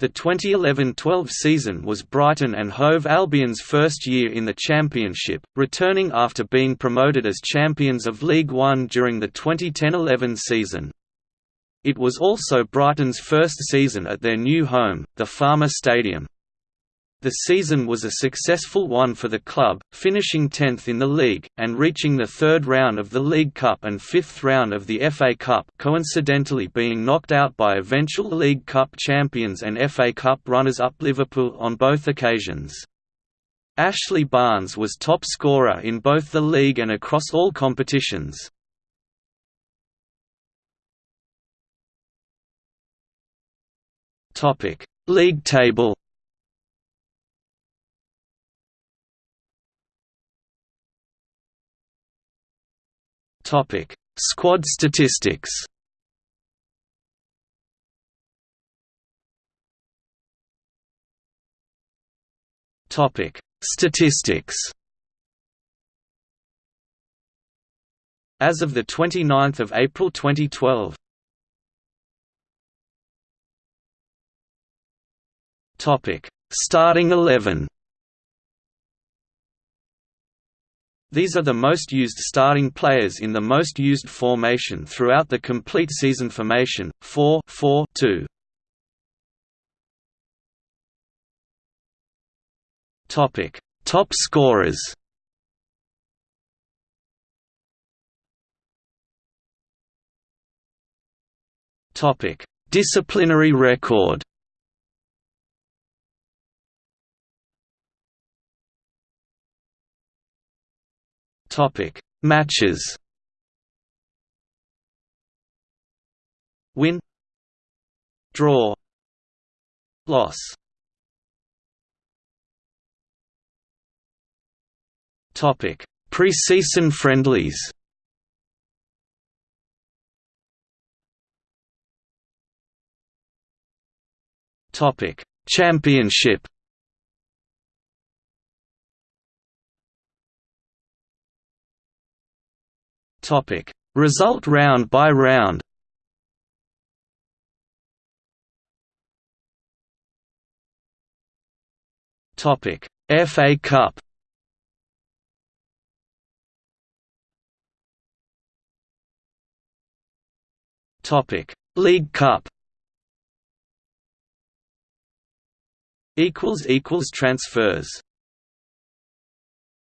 The 2011–12 season was Brighton and Hove Albion's first year in the Championship, returning after being promoted as champions of League One during the 2010–11 season. It was also Brighton's first season at their new home, the Falmer Stadium. The season was a successful one for the club, finishing 10th in the league, and reaching the third round of the League Cup and fifth round of the FA Cup coincidentally being knocked out by eventual League Cup champions and FA Cup runners-up Liverpool on both occasions. Ashley Barnes was top scorer in both the league and across all competitions. League table Topic: Squad statistics. Topic: Statistics. As of the 29th of April 2012. Topic: Starting 11. These are the most used starting players in the most used formation throughout the complete season formation, 4 4 2. Topic: Top scorers. Topic: Disciplinary record. Topic: Matches. Win. Draw. Loss. Topic: Preseason friendlies. Topic: Championship. Topic: Result round by round. Topic: FA Cup. Topic: League Cup. Equals equals transfers.